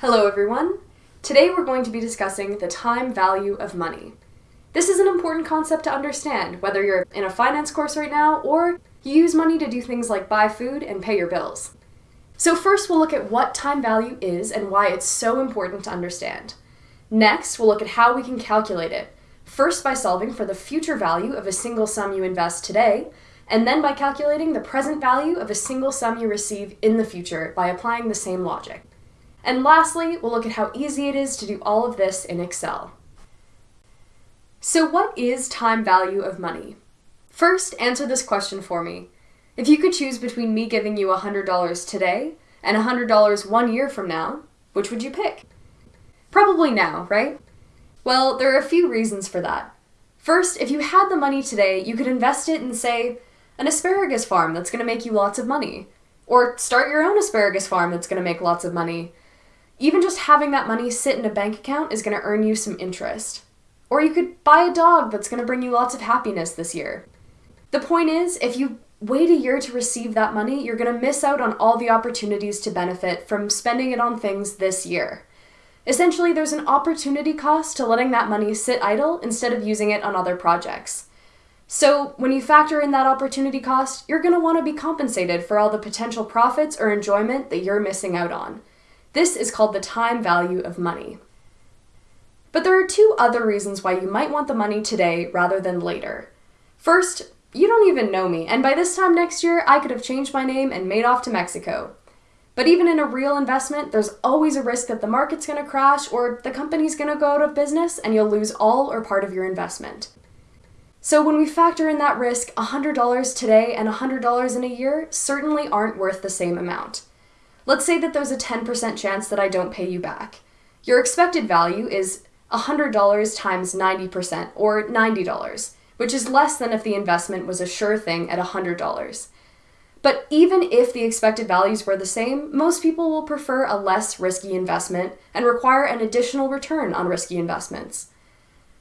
Hello everyone! Today we're going to be discussing the time value of money. This is an important concept to understand, whether you're in a finance course right now or you use money to do things like buy food and pay your bills. So first we'll look at what time value is and why it's so important to understand. Next, we'll look at how we can calculate it, first by solving for the future value of a single sum you invest today, and then by calculating the present value of a single sum you receive in the future by applying the same logic. And lastly, we'll look at how easy it is to do all of this in Excel. So what is time value of money? First, answer this question for me. If you could choose between me giving you $100 today and $100 one year from now, which would you pick? Probably now, right? Well, there are a few reasons for that. First, if you had the money today, you could invest it in, say, an asparagus farm that's going to make you lots of money. Or start your own asparagus farm that's going to make lots of money. Even just having that money sit in a bank account is going to earn you some interest. Or you could buy a dog that's going to bring you lots of happiness this year. The point is, if you wait a year to receive that money, you're going to miss out on all the opportunities to benefit from spending it on things this year. Essentially, there's an opportunity cost to letting that money sit idle instead of using it on other projects. So, when you factor in that opportunity cost, you're going to want to be compensated for all the potential profits or enjoyment that you're missing out on. This is called the time value of money. But there are two other reasons why you might want the money today rather than later. First, you don't even know me, and by this time next year, I could have changed my name and made off to Mexico. But even in a real investment, there's always a risk that the market's to crash or the company's to go out of business and you'll lose all or part of your investment. So when we factor in that risk, $100 today and $100 in a year certainly aren't worth the same amount. Let's say that there's a 10% chance that I don't pay you back. Your expected value is $100 times 90%, or $90, which is less than if the investment was a sure thing at $100. But even if the expected values were the same, most people will prefer a less risky investment and require an additional return on risky investments.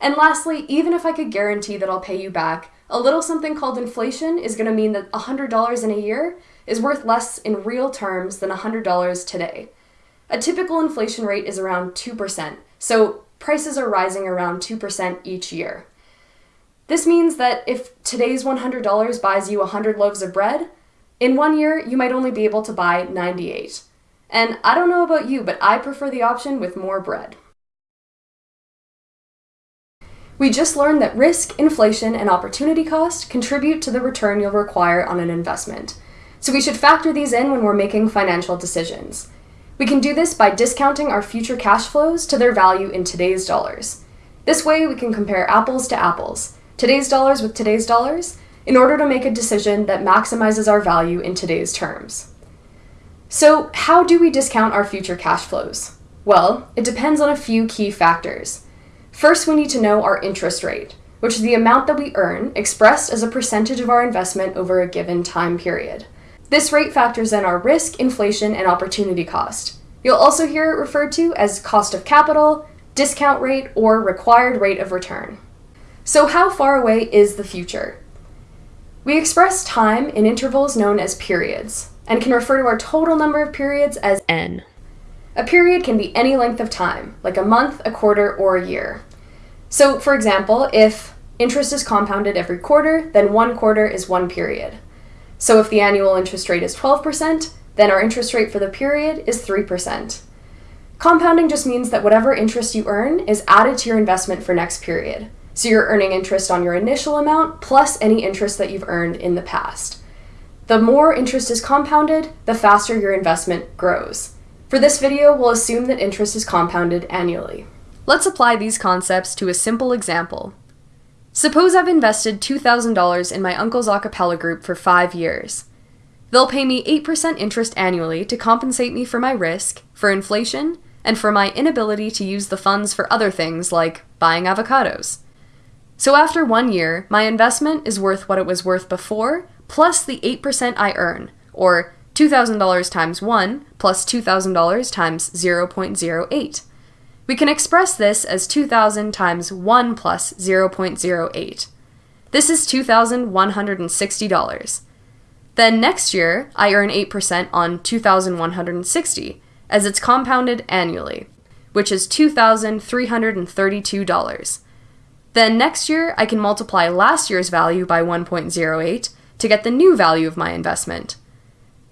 And lastly, even if I could guarantee that I'll pay you back, a little something called inflation is going to mean that $100 in a year is worth less in real terms than $100 today. A typical inflation rate is around 2%, so prices are rising around 2% each year. This means that if today's $100 buys you 100 loaves of bread, in one year, you might only be able to buy 98. And I don't know about you, but I prefer the option with more bread. We just learned that risk, inflation, and opportunity cost contribute to the return you'll require on an investment. So we should factor these in when we're making financial decisions. We can do this by discounting our future cash flows to their value in today's dollars. This way, we can compare apples to apples, today's dollars with today's dollars, in order to make a decision that maximizes our value in today's terms. So, how do we discount our future cash flows? Well, it depends on a few key factors. First, we need to know our interest rate, which is the amount that we earn expressed as a percentage of our investment over a given time period. This rate factors in our risk, inflation, and opportunity cost. You'll also hear it referred to as cost of capital, discount rate, or required rate of return. So how far away is the future? We express time in intervals known as periods, and can refer to our total number of periods as n. A period can be any length of time, like a month, a quarter, or a year. So, for example, if interest is compounded every quarter, then one quarter is one period. So if the annual interest rate is 12%, then our interest rate for the period is 3%. Compounding just means that whatever interest you earn is added to your investment for next period. So you're earning interest on your initial amount plus any interest that you've earned in the past. The more interest is compounded, the faster your investment grows. For this video, we'll assume that interest is compounded annually. Let's apply these concepts to a simple example. Suppose I've invested $2,000 in my uncle's a cappella group for five years. They'll pay me 8% interest annually to compensate me for my risk, for inflation, and for my inability to use the funds for other things like buying avocados. So after one year, my investment is worth what it was worth before, plus the 8% I earn, or $2,000 times 1 plus $2,000 times 0.08. We can express this as 2,000 times 1 plus 0.08. This is $2,160. Then next year, I earn 8% on 2,160, as it's compounded annually, which is $2,332. Then next year, I can multiply last year's value by 1.08 to get the new value of my investment.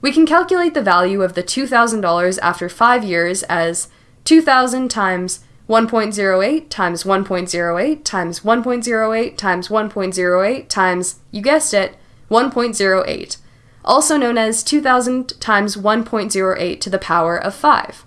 We can calculate the value of the $2,000 after 5 years as 2,000 times 1.08 times 1.08 times 1.08 times 1.08 times, you guessed it, 1.08, also known as 2000 times 1.08 to the power of 5.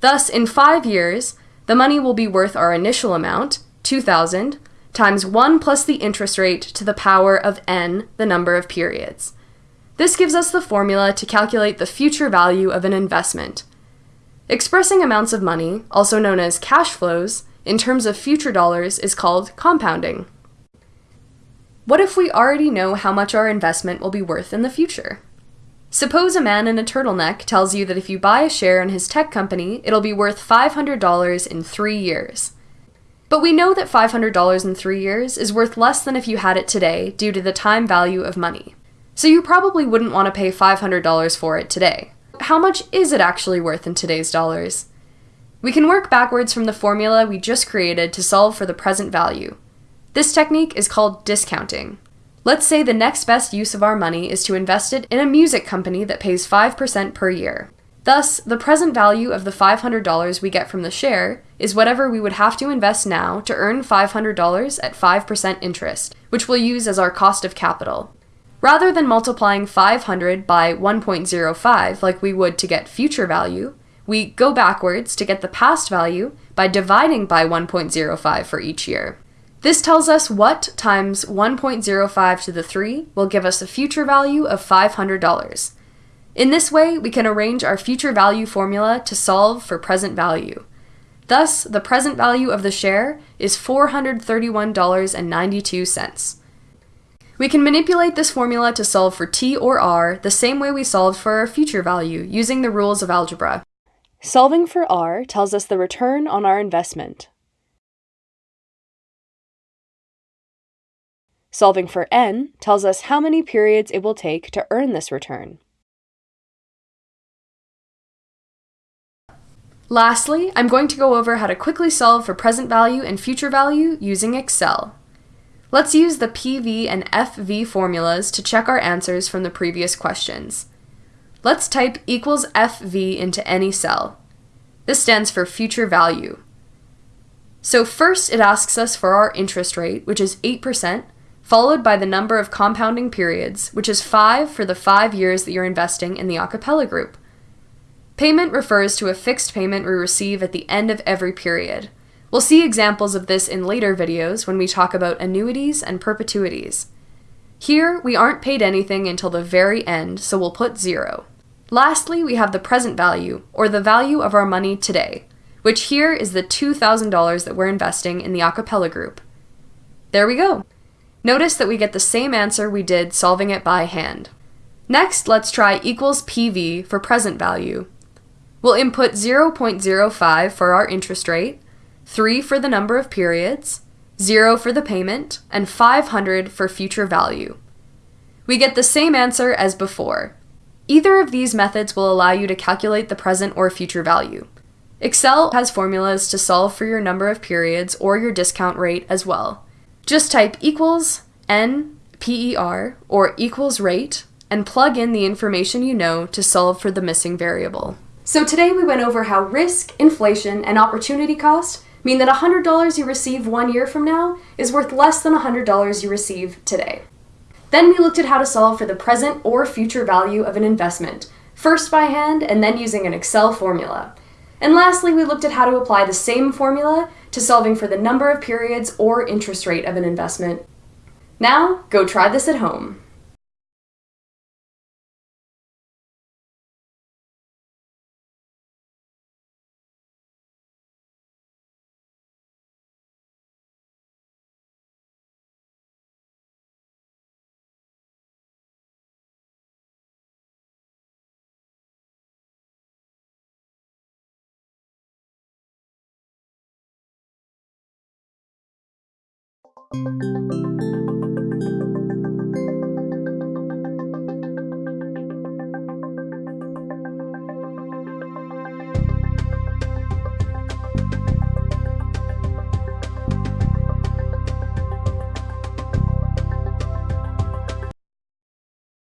Thus, in 5 years, the money will be worth our initial amount, 2000, times 1 plus the interest rate to the power of n, the number of periods. This gives us the formula to calculate the future value of an investment. Expressing amounts of money, also known as cash flows, in terms of future dollars is called compounding. What if we already know how much our investment will be worth in the future? Suppose a man in a turtleneck tells you that if you buy a share in his tech company, it'll be worth $500 in three years. But we know that $500 in three years is worth less than if you had it today due to the time value of money. So you probably wouldn't want to pay $500 for it today. How much is it actually worth in today's dollars? We can work backwards from the formula we just created to solve for the present value. This technique is called discounting. Let's say the next best use of our money is to invest it in a music company that pays 5% per year. Thus, the present value of the $500 we get from the share is whatever we would have to invest now to earn $500 at 5% interest, which we'll use as our cost of capital. Rather than multiplying 500 by 1.05 like we would to get future value, we go backwards to get the past value by dividing by 1.05 for each year. This tells us what times 1.05 to the 3 will give us a future value of $500. In this way, we can arrange our future value formula to solve for present value. Thus, the present value of the share is $431.92. We can manipulate this formula to solve for t or r the same way we solved for our future value using the rules of algebra. Solving for r tells us the return on our investment. Solving for n tells us how many periods it will take to earn this return. Lastly, I'm going to go over how to quickly solve for present value and future value using Excel. Let's use the PV and FV formulas to check our answers from the previous questions. Let's type equals FV into any cell. This stands for future value. So first it asks us for our interest rate, which is 8%, followed by the number of compounding periods, which is 5 for the 5 years that you're investing in the acapella group. Payment refers to a fixed payment we receive at the end of every period. We'll see examples of this in later videos when we talk about annuities and perpetuities. Here, we aren't paid anything until the very end, so we'll put zero. Lastly, we have the present value, or the value of our money today, which here is the $2,000 that we're investing in the acapella group. There we go. Notice that we get the same answer we did solving it by hand. Next, let's try equals PV for present value. We'll input 0.05 for our interest rate, 3 for the number of periods, 0 for the payment, and 500 for future value. We get the same answer as before. Either of these methods will allow you to calculate the present or future value. Excel has formulas to solve for your number of periods or your discount rate as well. Just type equals n PER or equals rate and plug in the information you know to solve for the missing variable. So today we went over how risk, inflation, and opportunity cost mean that $100 you receive one year from now is worth less than $100 you receive today. Then we looked at how to solve for the present or future value of an investment, first by hand and then using an Excel formula. And lastly, we looked at how to apply the same formula to solving for the number of periods or interest rate of an investment. Now, go try this at home.